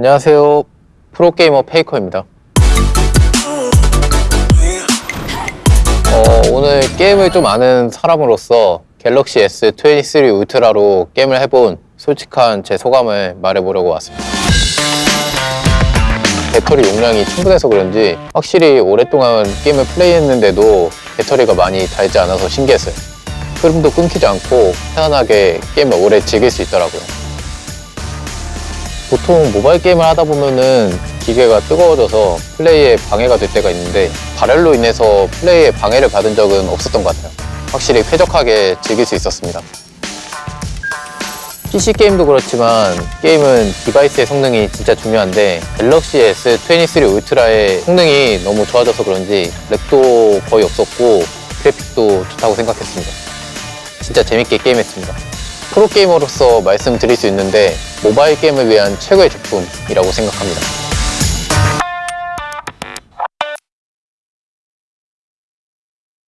안녕하세요. 프로게이머 페이커입니다. 어, 오늘 게임을 좀 아는 사람으로서 갤럭시 S23 울트라로 게임을 해본 솔직한 제 소감을 말해보려고 왔습니다. 배터리 용량이 충분해서 그런지 확실히 오랫동안 게임을 플레이했는데도 배터리가 많이 닳지 않아서 신기했어요. 흐름도 끊기지 않고 편안하게 게임을 오래 즐길 수 있더라고요. 보통 모바일 게임을 하다 보면은 기계가 뜨거워져서 플레이에 방해가 될 때가 있는데 발열로 인해서 플레이에 방해를 받은 적은 없었던 것 같아요. 확실히 쾌적하게 즐길 수 있었습니다. PC 게임도 그렇지만 게임은 device의 성능이 진짜 중요한데 갤럭시 S23 울트라의 성능이 너무 좋아져서 그런지 lag도 거의 없었고 그래픽도 좋다고 생각했습니다. 진짜 재밌게 게임했습니다. 프로게이머로서 말씀드릴 수 있는데 모바일 게임을 위한 최고의 제품이라고 생각합니다.